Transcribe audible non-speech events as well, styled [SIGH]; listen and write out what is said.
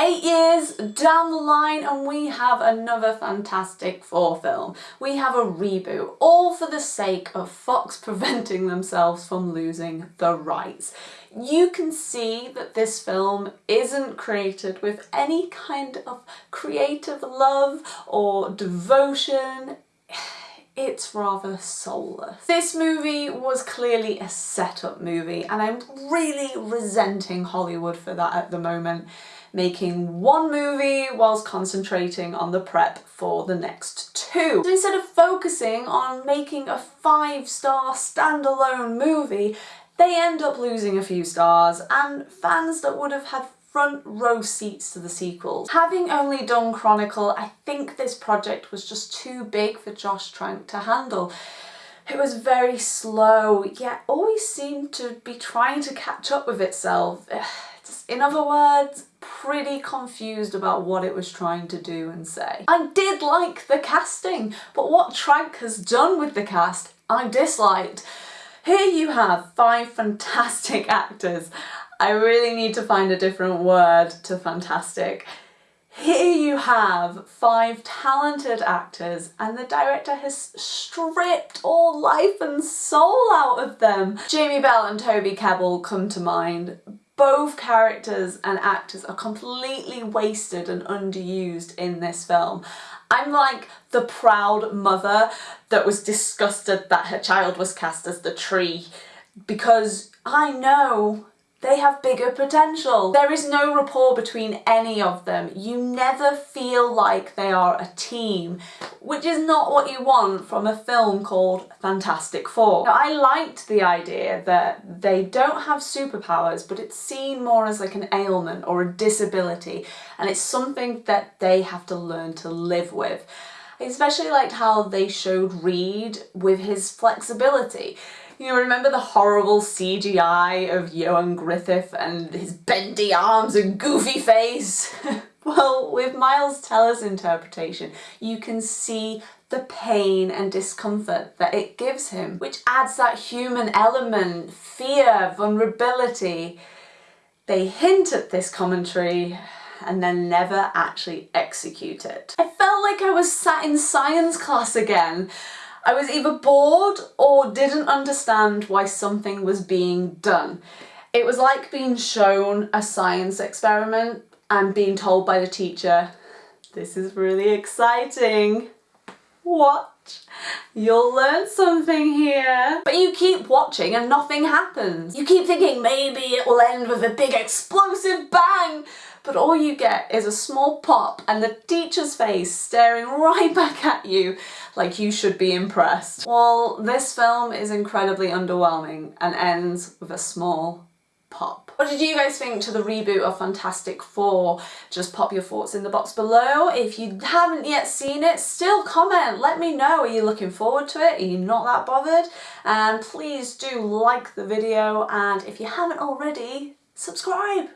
Eight years down the line and we have another Fantastic Four film. We have a reboot, all for the sake of Fox [LAUGHS] preventing themselves from losing the rights. You can see that this film isn't created with any kind of creative love or devotion it's rather soulless. This movie was clearly a setup movie and I'm really resenting Hollywood for that at the moment making one movie whilst concentrating on the prep for the next two. So instead of focusing on making a five-star standalone movie, they end up losing a few stars and fans that would have had front row seats to the sequels. Having only done Chronicle, I think this project was just too big for Josh Trank to handle. It was very slow, yet always seemed to be trying to catch up with itself. [SIGHS] In other words, pretty confused about what it was trying to do and say. I did like the casting, but what Trank has done with the cast, I disliked. Here you have five fantastic [LAUGHS] actors. I really need to find a different word to fantastic. Here you have five talented actors and the director has stripped all life and soul out of them. Jamie Bell and Toby Kebbell come to mind, both characters and actors are completely wasted and underused in this film. I'm like the proud mother that was disgusted that her child was cast as the tree because I know they have bigger potential. There is no rapport between any of them. You never feel like they are a team, which is not what you want from a film called Fantastic Four. Now, I liked the idea that they don't have superpowers, but it's seen more as like an ailment or a disability, and it's something that they have to learn to live with. I especially liked how they showed Reed with his flexibility. You know, remember the horrible CGI of Ioan Gruffudd and his bendy arms and goofy face? [LAUGHS] well, with Miles Teller's interpretation, you can see the pain and discomfort that it gives him, which adds that human element, fear, vulnerability. They hint at this commentary and then never actually execute it. I felt like I was sat in science class again I was either bored or didn't understand why something was being done. It was like being shown a science experiment and being told by the teacher, this is really exciting. Watch, you'll learn something here. But you keep watching and nothing happens. You keep thinking maybe it will end with a big explosive bang, but all you get is a small pop and the teacher's face staring right [LAUGHS] back at you like you should be impressed. Well, this film is incredibly underwhelming and ends with a small pop. What did you guys think to the reboot of Fantastic Four? Just pop your thoughts in the box below. If you haven't yet seen it, still comment. Let me know. Are you looking forward to it? Are you not that bothered? And please do like the video and if you haven't already, subscribe.